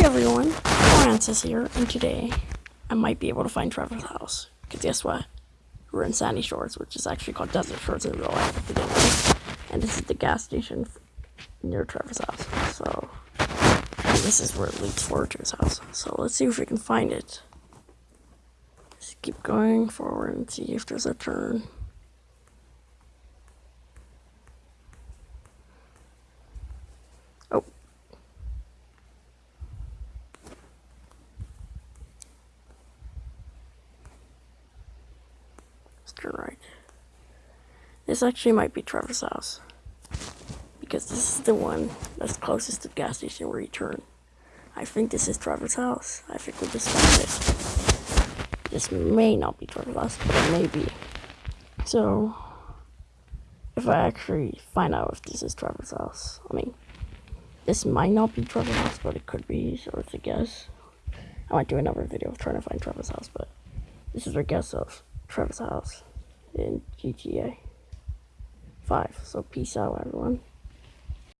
Hey everyone, Francis here, and today I might be able to find Trevor's house. Because guess what? We're in Sandy Shores, which is actually called Desert Shores in real life. And this is the gas station near Trevor's house. So, this is where it leads forward to his house. So let's see if we can find it. Just keep going forward and see if there's a turn. Oh, Right. This actually might be Trevor's house. Because this is the one that's closest to the gas station where you turn. I think this is Trevor's house. I think we just found it. This may not be Trevor's house, but it may be. So, if I actually find out if this is Trevor's house, I mean, this might not be Trevor's house, but it could be, so it's a guess. I might do another video of trying to find Trevor's house, but this is our guess of Trevor's house in GTA 5. So peace out, everyone.